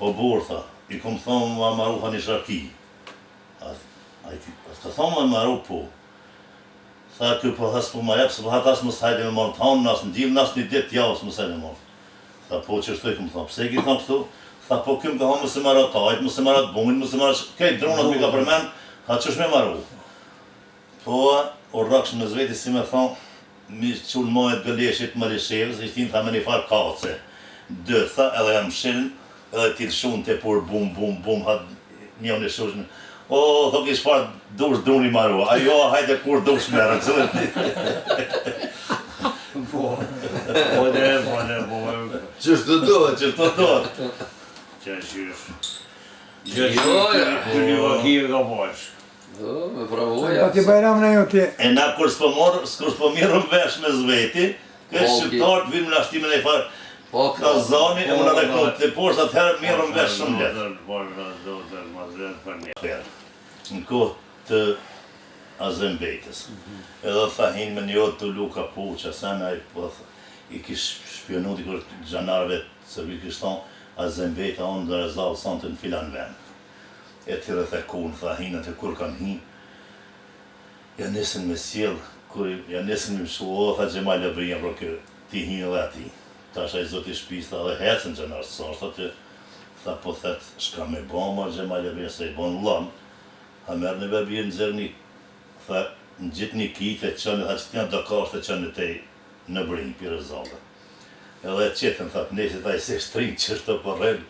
O burr tha, i kom thon me ma maru ni sharki. A ai ti a të thon ma maru po. Tha ky po as po ma jep se po ha as mos hajde me marr të hanë as të diell as një ditë të javës mos hajde me marr. Tha po qashtu i kom thon. Pse i ke thon kështu? Tha po ky më ka thon mos i marr atajt, mos i marr atbumit, mos i marr atë, krejt drunat më i ka përmend, tha çysh me maru. Thua o rroksh mesveti si me tha mi çu lmajt gëleshit malishevës i thin tha me nifar kace dy tha edhe jam shilm edhe ti lshun te pur bum bum bum ha mi jam lëshush po thot ky çfar dush duni me maru a jo a hajde kur dush merre çdo Fole fole fole Ç'është të duhet Ç'është të duhet Ç'është Gjysi dy livadhi e ka bashkë. Pa ti bajram në ju ti. E na kur s'po morë, s'kur s'po mirrem vesh mesveti, ke shqiptarë të vinë më nashtimin e i farë, ka zani e më në reknu të poshtë, atëherë mirrem vesh shumë letë. Në kohë të Azem Bejtës, edhe o thahin me një odë te Luka po, që asen a i pëthë, i kish shpjonu dikush xhanarëve, serbi kish thon, Azem Bejta o në Rezallë sonte në filan ven. e tjerë ata kohën tha hin aty kur kam hi ja nisën me sjell kur ja nisën me mshu o tha Xhemal Labrinja pra ky ti hin edhe ati tash ai zoti i shpisë tha edhe ecën xhenarët është aty tha po thet çka me ba mor Xhemajl Abrinja se i ban vllanë tha merrni be bir nxirrni tha ngjitni qitni e çoni tha shtinja do kashtë e çoni tej në brinjë pi Rezalle. Edhe qetën tha të ndesit ai se shtrim qaty po rren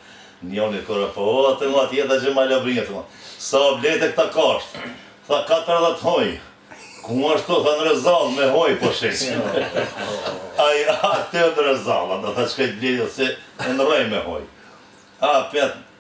njoni kur po o a mo a thot a Xhemajl Abrinjës mo sa o blete këta kashtë tha katërdhjetë hoj ku mo ashtu tha në Rezallë me hoj po sheq ai a atë në Rezallë a tha shkoj të blej ose e ndrroj me hoj a petë